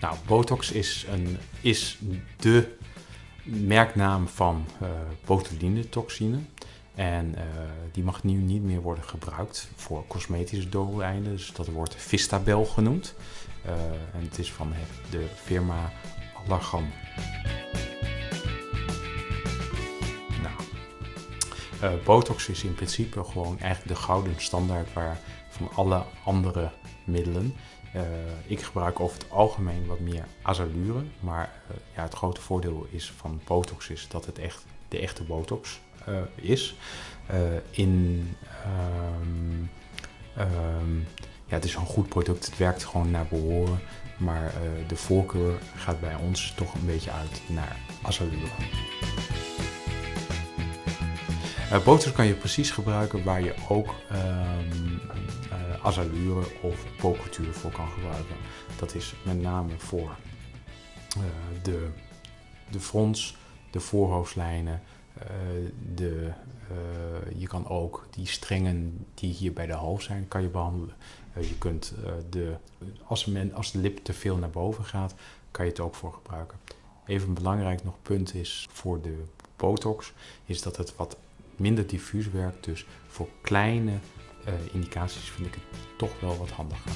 Nou, Botox is, een, is de merknaam van uh, botulinetoxine. En uh, die mag nu niet meer worden gebruikt voor cosmetische doeleinden. Dus dat wordt Vistabel genoemd. Uh, en het is van de firma Allergan. Nou, Botox is in principe gewoon eigenlijk de gouden standaard waar van alle andere middelen. Uh, ik gebruik over het algemeen wat meer azalure, maar uh, ja, het grote voordeel is van Botox is dat het echt de echte Botox is. in, um, um, ja, het is een goed product, het werkt gewoon naar behoren, maar de voorkeur gaat bij ons toch een beetje uit naar azalure. Botox kan je precies gebruiken waar je ook um, azalure of pocultuur voor kan gebruiken. Dat is met name voor uh, de, de frons, de voorhoofdlijnen, de, je kan ook die strengen die hier bij de hals zijn, kan je behandelen. je kunt de, als, als de lip te veel naar boven gaat, kan je het ook voor gebruiken. Even een belangrijk nog punt is voor de botox, is dat het wat minder diffuus werkt. Dus voor kleine uh, indicaties vind ik het toch wel wat handiger.